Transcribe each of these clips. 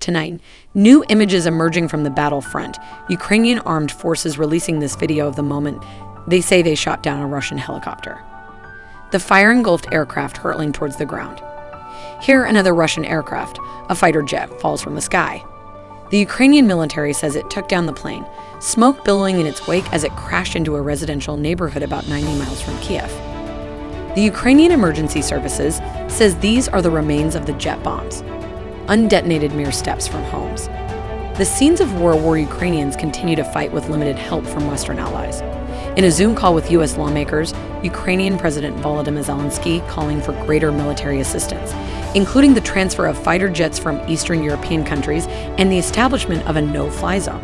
Tonight, new images emerging from the battlefront. Ukrainian armed forces releasing this video of the moment they say they shot down a Russian helicopter. The fire engulfed aircraft hurtling towards the ground. Here, another Russian aircraft, a fighter jet, falls from the sky. The Ukrainian military says it took down the plane, smoke billowing in its wake as it crashed into a residential neighborhood about 90 miles from Kiev. The Ukrainian Emergency Services says these are the remains of the jet bombs, undetonated mere steps from homes. The scenes of war where Ukrainians continue to fight with limited help from Western allies. In a Zoom call with U.S. lawmakers, Ukrainian President Volodymyr Zelensky calling for greater military assistance, including the transfer of fighter jets from Eastern European countries and the establishment of a no fly zone.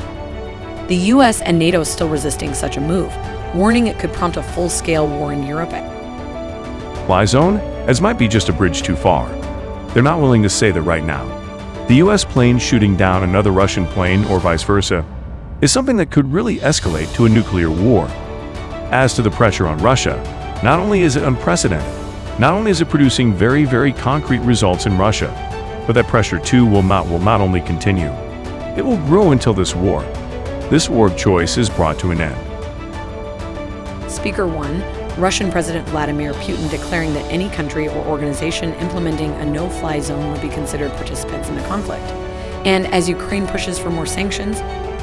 The U.S. and NATO still resisting such a move, warning it could prompt a full scale war in Europe. Fly zone? As might be just a bridge too far. They're not willing to say that right now. The US plane shooting down another Russian plane or vice versa is something that could really escalate to a nuclear war. As to the pressure on Russia, not only is it unprecedented, not only is it producing very, very concrete results in Russia, but that pressure too will not, will not only continue, it will grow until this war. This war of choice is brought to an end. Speaker 1 Russian President Vladimir Putin declaring that any country or organization implementing a no fly zone would be considered participants in the conflict. And as Ukraine pushes for more sanctions,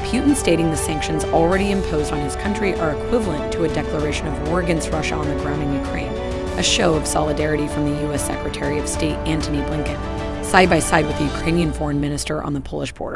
Putin stating the sanctions already imposed on his country are equivalent to a declaration of war against Russia on the ground in Ukraine, a show of solidarity from the U.S. Secretary of State Antony Blinken, side by side with the Ukrainian foreign minister on the Polish border.